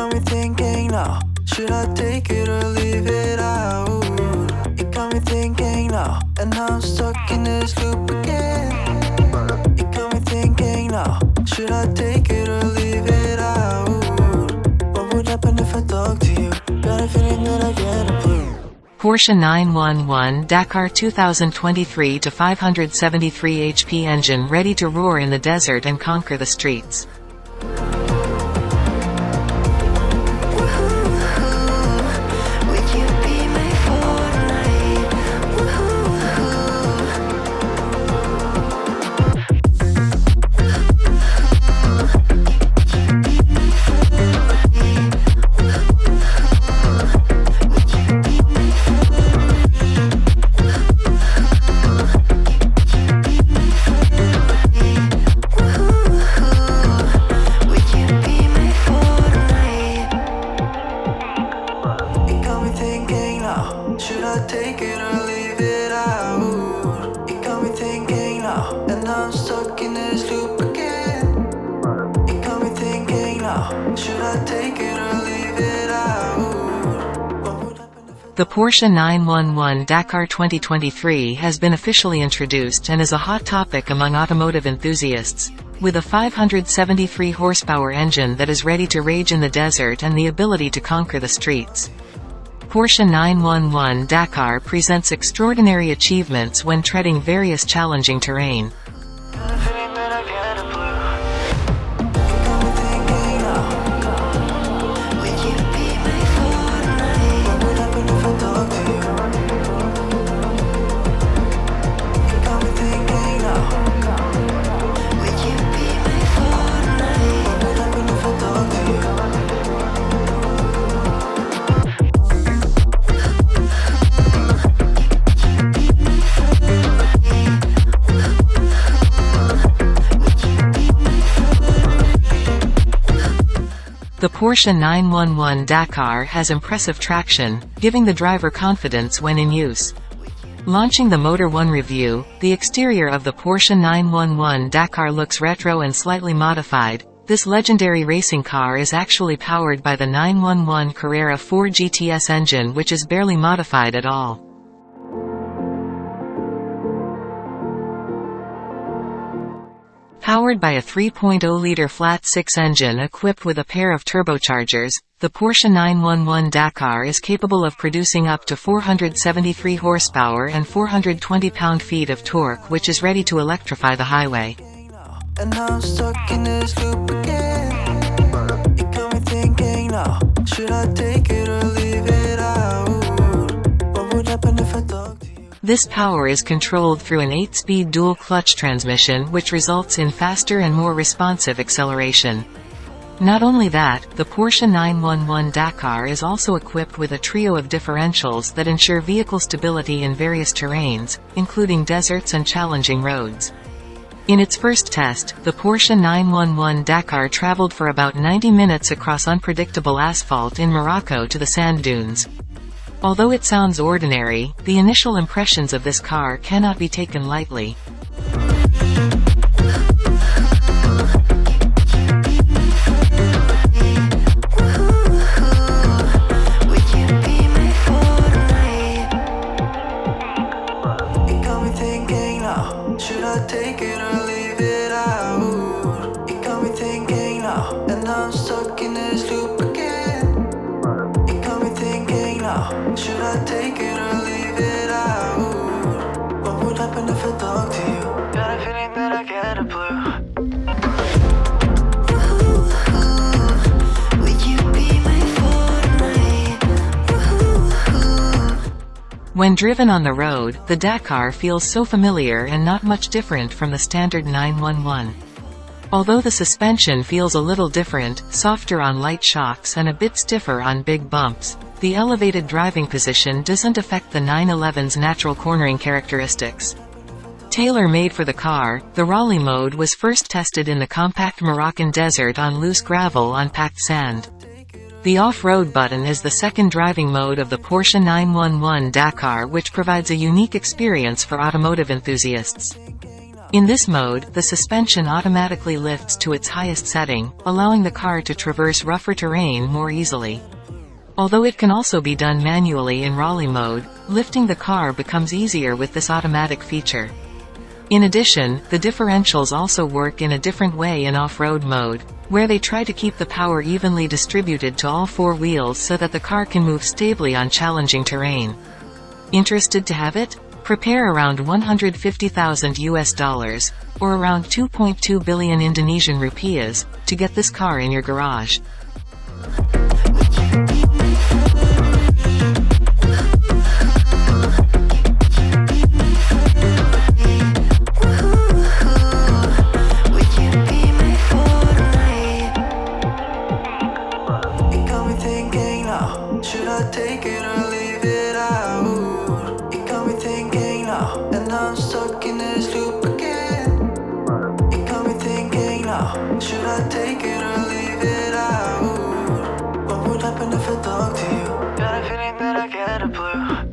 got me thinking now Should I take it or leave it out? It got me thinking now And I'm stuck in this loop again It got me thinking now Should I take it or leave it out? What would happen if I talk to you? Got a feeling that I get a clue Porsche 911 Dakar 2023 to 573 HP engine ready to roar in the desert and conquer the streets. Now And I'm stuck in this loop again It got me thinking now Should I take it or leave it out? The Porsche 911 Dakar 2023 has been officially introduced and is a hot topic among automotive enthusiasts. With a 573 horsepower engine that is ready to rage in the desert and the ability to conquer the streets. Porsche 911 Dakar presents extraordinary achievements when treading various challenging terrain. The Porsche 911 Dakar has impressive traction, giving the driver confidence when in use. Launching the Motor 1 review, the exterior of the Porsche 911 Dakar looks retro and slightly modified. This legendary racing car is actually powered by the 911 Carrera 4 GTS engine which is barely modified at all. Powered by a 3.0-liter flat-six engine equipped with a pair of turbochargers, the Porsche 911 Dakar is capable of producing up to 473 horsepower and 420 pound-feet of torque which is ready to electrify the highway. This power is controlled through an 8-speed dual-clutch transmission which results in faster and more responsive acceleration. Not only that, the Porsche 911 Dakar is also equipped with a trio of differentials that ensure vehicle stability in various terrains, including deserts and challenging roads. In its first test, the Porsche 911 Dakar traveled for about 90 minutes across unpredictable asphalt in Morocco to the sand dunes. Although it sounds ordinary, the initial impressions of this car cannot be taken lightly. When driven on the road, the Dakar feels so familiar and not much different from the standard 911. Although the suspension feels a little different, softer on light shocks and a bit stiffer on big bumps, the elevated driving position doesn't affect the 911's natural cornering characteristics. Tailor-made for the car, the Rally mode was first tested in the compact Moroccan desert on loose gravel on packed sand. The off-road button is the second driving mode of the Porsche 911 Dakar which provides a unique experience for automotive enthusiasts. In this mode, the suspension automatically lifts to its highest setting, allowing the car to traverse rougher terrain more easily. Although it can also be done manually in Rally mode, lifting the car becomes easier with this automatic feature. In addition, the differentials also work in a different way in off-road mode, where they try to keep the power evenly distributed to all four wheels so that the car can move stably on challenging terrain. Interested to have it? Prepare around 150,000 US dollars, or around 2.2 billion Indonesian rupiahs, to get this car in your garage. bet I get a blue.